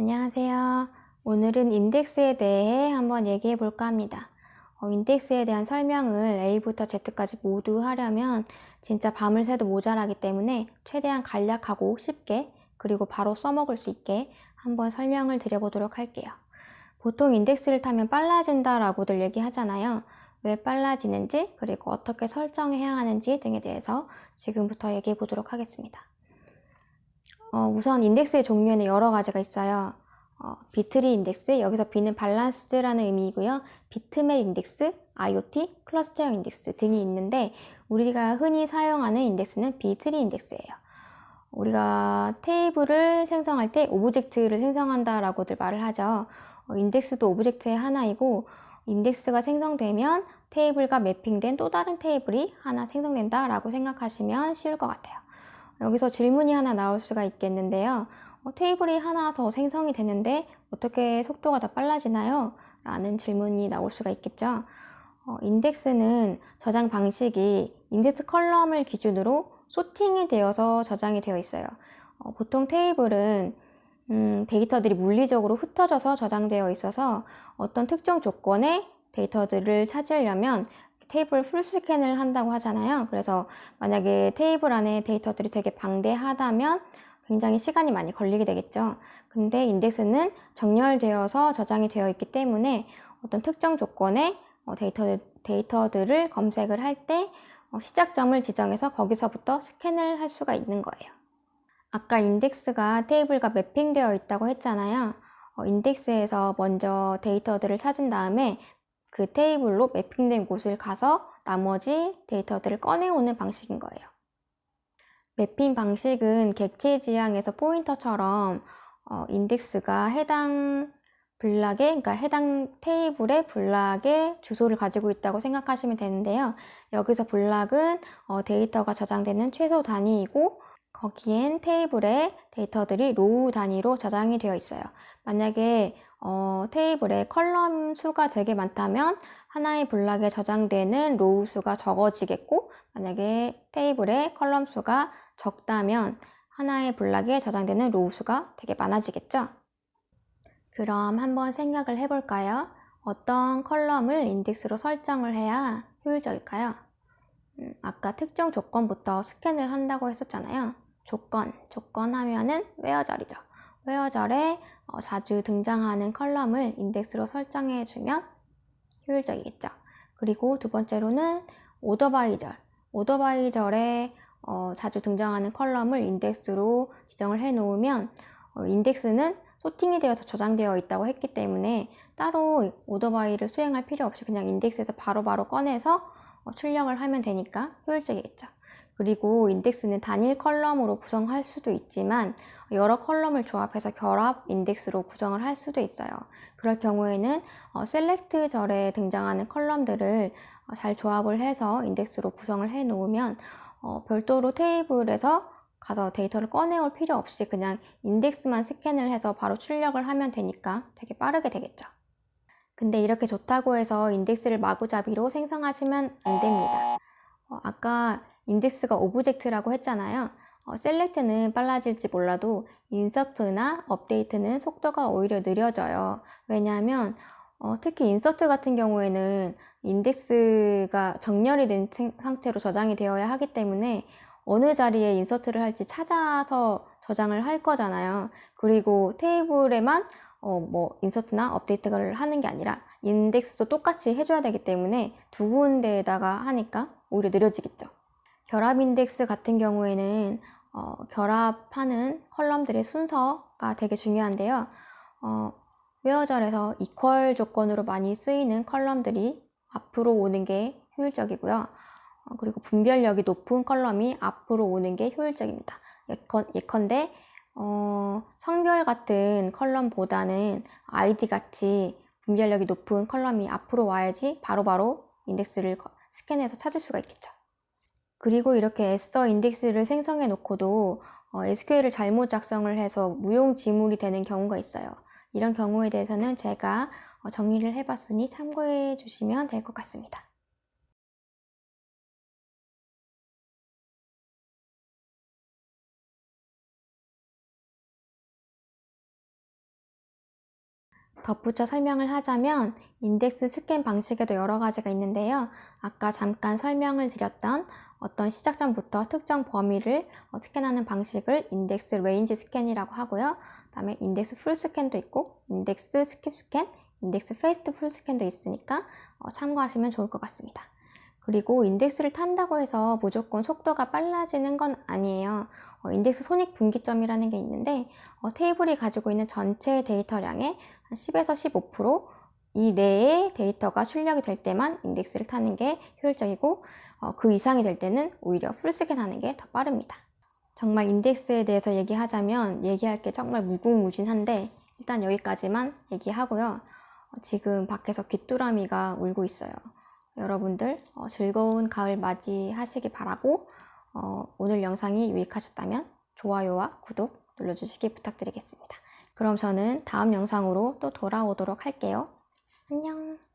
안녕하세요. 오늘은 인덱스에 대해 한번 얘기해 볼까 합니다. 어, 인덱스에 대한 설명을 A부터 Z까지 모두 하려면 진짜 밤을 새도 모자라기 때문에 최대한 간략하고 쉽게 그리고 바로 써먹을 수 있게 한번 설명을 드려보도록 할게요. 보통 인덱스를 타면 빨라진다 라고들 얘기하잖아요. 왜 빨라지는지 그리고 어떻게 설정해야 하는지 등에 대해서 지금부터 얘기해 보도록 하겠습니다. 어, 우선 인덱스의 종류에는 여러 가지가 있어요. 어, B-tree 인덱스, 여기서 B는 밸런스라는 의미이고요. 비트맵 인덱스, IoT, 클러스터형 인덱스 등이 있는데 우리가 흔히 사용하는 인덱스는 B-tree 인덱스예요. 우리가 테이블을 생성할 때 object를 생성한다라고들 말을 하죠. 어, 인덱스도 object의 하나이고 인덱스가 생성되면 테이블과 mapping된 또 다른 테이블이 하나 생성된다라고 생각하시면 쉬울 것 같아요. 여기서 질문이 하나 나올 수가 있겠는데요. 어, 테이블이 하나 더 생성이 되는데 어떻게 속도가 더 빨라지나요? 라는 질문이 나올 수가 있겠죠. 어, 인덱스는 저장 방식이 인덱스 column을 기준으로 sorting이 되어서 저장이 되어 있어요. 어, 보통 테이블은 음, 데이터들이 물리적으로 흩어져서 저장되어 있어서 어떤 특정 조건의 데이터들을 찾으려면 table full scan을 한다고 하잖아요. 그래서 만약에 테이블 안에 데이터들이 되게 방대하다면 굉장히 시간이 많이 걸리게 되겠죠. 근데 인덱스는 정렬되어서 저장이 되어 있기 때문에 어떤 특정 조건의 어, 데이터, 데이터들을 검색을 할때 어, 시작점을 지정해서 거기서부터 scan을 할 수가 있는 거예요. 아까 인덱스가 테이블과 mapping되어 있다고 했잖아요. 어, 인덱스에서 먼저 데이터들을 찾은 다음에 그 테이블로 mapping된 곳을 가서 나머지 데이터들을 꺼내오는 방식인 거예요. mapping 방식은 객체 지향에서 포인터처럼 어, 인덱스가 해당 block에, 그러니까 해당 테이블의 block에 주소를 가지고 있다고 생각하시면 되는데요. 여기서 block은 어, 데이터가 저장되는 최소 단위이고 거기엔 테이블에 데이터들이 row 단위로 저장이 되어 있어요. 만약에 어, 테이블에 column 수가 되게 많다면 하나의 block에 저장되는 row 수가 적어지겠고 만약에 테이블에 column 수가 적다면 하나의 block에 저장되는 row 수가 되게 많아지겠죠? 그럼 한번 생각을 해볼까요? 어떤 column을 인덱스로 설정을 해야 효율적일까요? 음, 아까 특정 조건부터 scan을 한다고 했었잖아요. 조건, 조건 하면은 where절이죠. where절에 어, 자주 등장하는 column을 인덱스로 설정해 주면 효율적이겠죠. 그리고 두 번째로는 오더바이절. 오더바이절에 어, 자주 등장하는 column을 인덱스로 지정을 해 놓으면 어, 인덱스는 sorting이 되어서 저장되어 있다고 했기 때문에 따로 order by를 수행할 필요 없이 그냥 인덱스에서 바로바로 바로 꺼내서 어, 출력을 하면 되니까 효율적이겠죠. 그리고 인덱스는 단일 column으로 구성할 수도 있지만 여러 column을 조합해서 결합 인덱스로 구성을 할 수도 있어요. 그럴 경우에는 어, select 절에 등장하는 column들을 어, 잘 조합을 해서 인덱스로 구성을 해 놓으면 어, 별도로 테이블에서 가서 데이터를 꺼내올 필요 없이 그냥 인덱스만 scan을 해서 바로 출력을 하면 되니까 되게 빠르게 되겠죠. 근데 이렇게 좋다고 해서 인덱스를 마구잡이로 생성하시면 안 됩니다. 어, 아까 인덱스가 object라고 했잖아요. 어, select는 빨라질지 몰라도 insert나 update는 속도가 오히려 느려져요. 왜냐하면 어, 특히 insert 같은 경우에는 인덱스가 정렬이 된 상태로 저장이 되어야 하기 때문에 어느 자리에 insert를 할지 찾아서 저장을 할 거잖아요. 그리고 테이블에만 어, 뭐 insert나 update를 하는 게 아니라 인덱스도 똑같이 해줘야 되기 때문에 두 군데에다가 하니까 오히려 느려지겠죠. 결합 인덱스 같은 경우에는 어, 결합하는 column들의 순서가 되게 중요한데요. 어, where절에서 equal 조건으로 많이 쓰이는 column들이 앞으로 오는 게 효율적이고요. 어, 그리고 분별력이 높은 column이 앞으로 오는 게 효율적입니다. 예컨, 예컨대 어, 성별 같은 column보다는 아이디 같이 분별력이 높은 column이 앞으로 와야지 바로바로 바로 인덱스를 스캔해서 찾을 수가 있겠죠. 그리고 이렇게 애써 인덱스를 생성해 놓고도 어, SQL을 잘못 작성을 해서 무용지물이 되는 경우가 있어요. 이런 경우에 대해서는 제가 어, 정리를 해봤으니 참고해 주시면 될 것 같습니다. 덧붙여 설명을 하자면 인덱스 스캔 방식에도 여러 가지가 있는데요. 아까 잠깐 설명을 드렸던 어떤 시작 점부터 특정 범위를 어, 스캔하는 방식을 index range scan이라고 하고요. 그다음에 index full scan도 있고 index skip scan, index fast full scan도 있으니까 어, 참고하시면 좋을 것 같습니다. 그리고 인덱스를 탄다고 해서 무조건 속도가 빨라지는 건 아니에요. 어, 인덱스 손익 분기점이라는 게 있는데 어, 테이블이 가지고 있는 전체 데이터량의 한 10에서 15%이 내에 데이터가 출력이 될 때만 인덱스를 타는 게 효율적이고 어, 그 이상이 될 때는 오히려 풀스캔 하는 게 더 빠릅니다. 정말 인덱스에 대해서 얘기하자면 얘기할 게 정말 무궁무진한데 일단 여기까지만 얘기하고요. 어, 지금 밖에서 귀뚜라미가 울고 있어요. 여러분들 어, 즐거운 가을 맞이하시기 바라고 어, 오늘 영상이 유익하셨다면 좋아요와 구독 눌러주시기 부탁드리겠습니다. 그럼 저는 다음 영상으로 또 돌아오도록 할게요. 안녕.